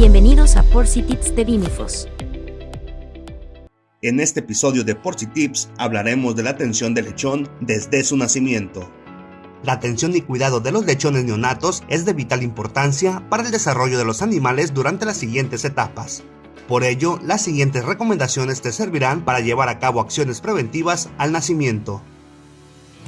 Bienvenidos a Porci Tips de Vimifos. En este episodio de Porci Tips hablaremos de la atención del lechón desde su nacimiento. La atención y cuidado de los lechones neonatos es de vital importancia para el desarrollo de los animales durante las siguientes etapas. Por ello, las siguientes recomendaciones te servirán para llevar a cabo acciones preventivas al nacimiento.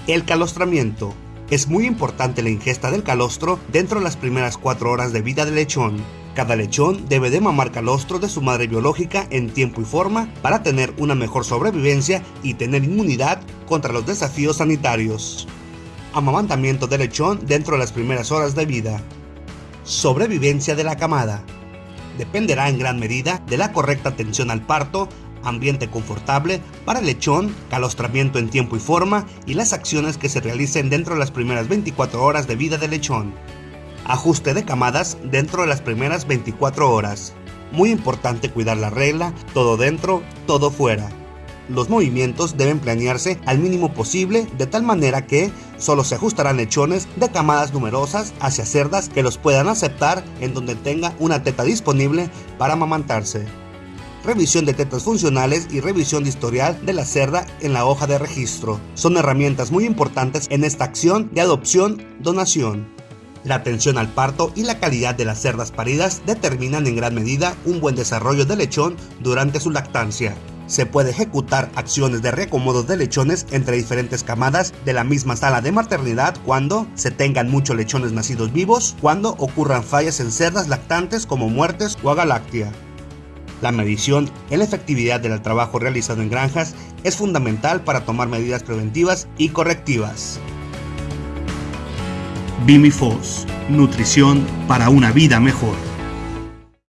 El calostramiento. Es muy importante la ingesta del calostro dentro de las primeras 4 horas de vida del lechón. Cada lechón debe de mamar calostro de su madre biológica en tiempo y forma para tener una mejor sobrevivencia y tener inmunidad contra los desafíos sanitarios. Amamantamiento del lechón dentro de las primeras horas de vida. Sobrevivencia de la camada. Dependerá en gran medida de la correcta atención al parto, ambiente confortable para el lechón, calostramiento en tiempo y forma y las acciones que se realicen dentro de las primeras 24 horas de vida del lechón. Ajuste de camadas dentro de las primeras 24 horas. Muy importante cuidar la regla, todo dentro, todo fuera. Los movimientos deben planearse al mínimo posible de tal manera que solo se ajustarán lechones de camadas numerosas hacia cerdas que los puedan aceptar en donde tenga una teta disponible para amamantarse revisión de tetas funcionales y revisión de historial de la cerda en la hoja de registro. Son herramientas muy importantes en esta acción de adopción-donación. La atención al parto y la calidad de las cerdas paridas determinan en gran medida un buen desarrollo del lechón durante su lactancia. Se puede ejecutar acciones de reacomodo de lechones entre diferentes camadas de la misma sala de maternidad cuando se tengan muchos lechones nacidos vivos, cuando ocurran fallas en cerdas lactantes como muertes o agaláctea. La medición en la efectividad del trabajo realizado en granjas es fundamental para tomar medidas preventivas y correctivas. Bimifos, nutrición para una vida mejor.